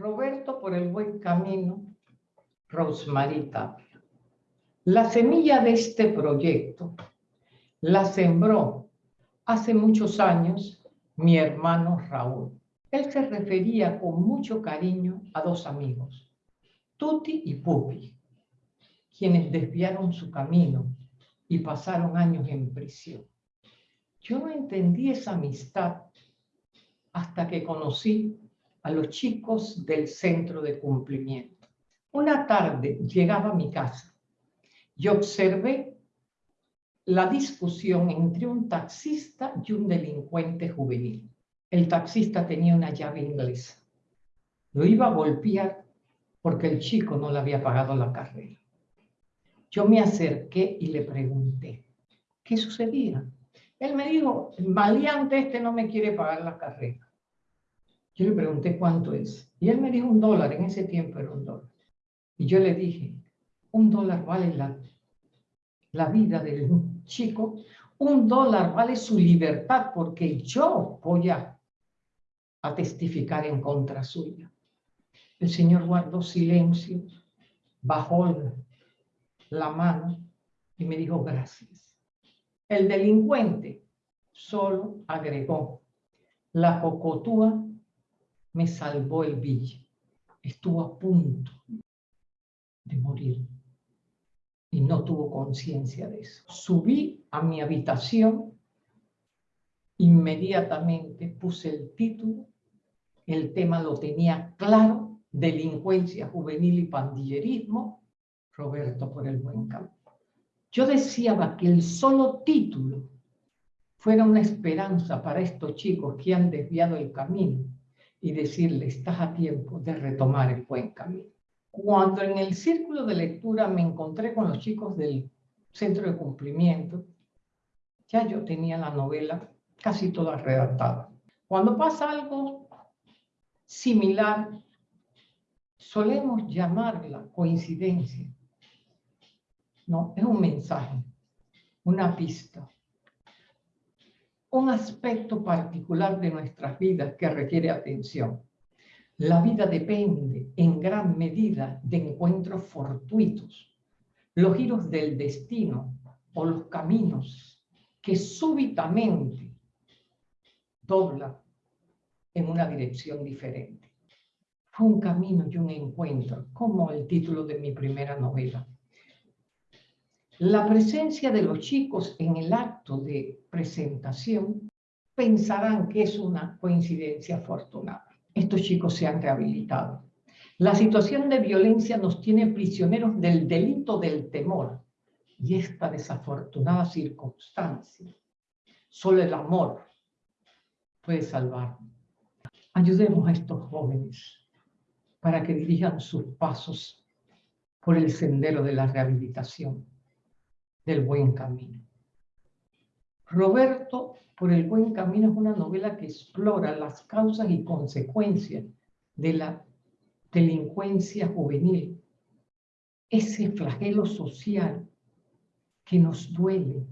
Roberto por el buen camino, Rosemary Tapia. La semilla de este proyecto la sembró hace muchos años mi hermano Raúl. Él se refería con mucho cariño a dos amigos, Tuti y Pupi, quienes desviaron su camino y pasaron años en prisión. Yo no entendí esa amistad hasta que conocí a los chicos del centro de cumplimiento. Una tarde llegaba a mi casa y observé la discusión entre un taxista y un delincuente juvenil. El taxista tenía una llave inglesa. Lo iba a golpear porque el chico no le había pagado la carrera. Yo me acerqué y le pregunté, ¿qué sucedía? Él me dijo, el maleante este no me quiere pagar la carrera. Yo le pregunté cuánto es. Y él me dijo un dólar, en ese tiempo era un dólar. Y yo le dije, un dólar vale la, la vida del chico, un dólar vale su libertad porque yo voy a, a testificar en contra suya. El Señor guardó silencio, bajó la mano y me dijo gracias. El delincuente solo agregó, la cocotúa me salvó el villa. Estuvo a punto de morir y no tuvo conciencia de eso. Subí a mi habitación, inmediatamente puse el título, el tema lo tenía claro, delincuencia juvenil y pandillerismo, Roberto por el buen campo. Yo deseaba que el solo título fuera una esperanza para estos chicos que han desviado el camino y decirle, estás a tiempo de retomar el buen camino. Cuando en el círculo de lectura me encontré con los chicos del centro de cumplimiento, ya yo tenía la novela casi toda redactada. Cuando pasa algo similar, solemos llamarla coincidencia. No, es un mensaje, una pista, un aspecto particular de nuestras vidas que requiere atención. La vida depende en gran medida de encuentros fortuitos, los giros del destino o los caminos que súbitamente doblan en una dirección diferente. Fue un camino y un encuentro, como el título de mi primera novela. La presencia de los chicos en el acto de presentación pensarán que es una coincidencia afortunada. Estos chicos se han rehabilitado. La situación de violencia nos tiene prisioneros del delito del temor y esta desafortunada circunstancia. Solo el amor puede salvarnos. Ayudemos a estos jóvenes para que dirijan sus pasos por el sendero de la rehabilitación del buen camino. Roberto, por el buen camino, es una novela que explora las causas y consecuencias de la delincuencia juvenil, ese flagelo social que nos duele.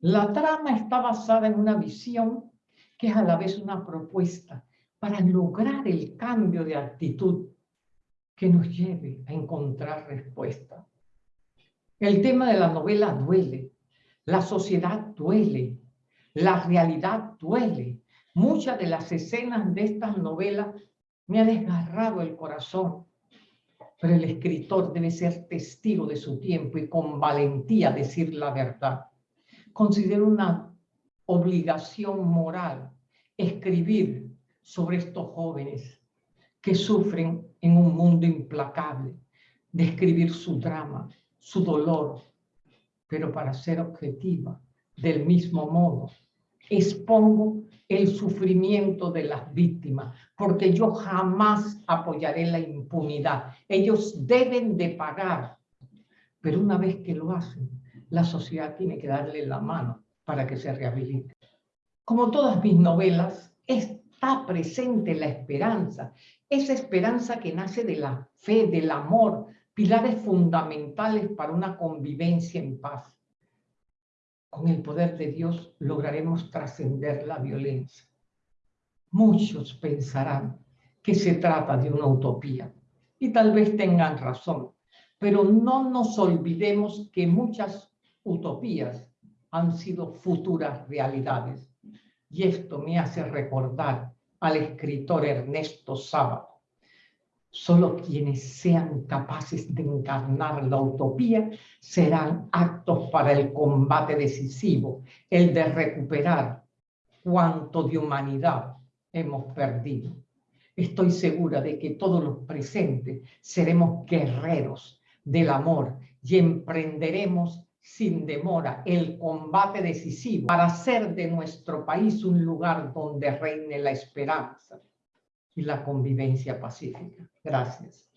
La trama está basada en una visión que es a la vez una propuesta para lograr el cambio de actitud que nos lleve a encontrar respuesta. El tema de la novela duele, la sociedad duele, la realidad duele. Muchas de las escenas de estas novelas me han desgarrado el corazón, pero el escritor debe ser testigo de su tiempo y con valentía decir la verdad. Considero una obligación moral escribir sobre estos jóvenes que sufren en un mundo implacable, describir su drama, su dolor, pero para ser objetiva, del mismo modo, expongo el sufrimiento de las víctimas, porque yo jamás apoyaré la impunidad. Ellos deben de pagar, pero una vez que lo hacen, la sociedad tiene que darle la mano para que se rehabilite. Como todas mis novelas, está presente la esperanza, esa esperanza que nace de la fe, del amor, pilares fundamentales para una convivencia en paz. Con el poder de Dios lograremos trascender la violencia. Muchos pensarán que se trata de una utopía. Y tal vez tengan razón, pero no nos olvidemos que muchas utopías han sido futuras realidades. Y esto me hace recordar al escritor Ernesto Sábato. Solo quienes sean capaces de encarnar la utopía serán actos para el combate decisivo, el de recuperar cuanto de humanidad hemos perdido. Estoy segura de que todos los presentes seremos guerreros del amor y emprenderemos sin demora el combate decisivo para hacer de nuestro país un lugar donde reine la esperanza y la convivencia pacífica. Gracias.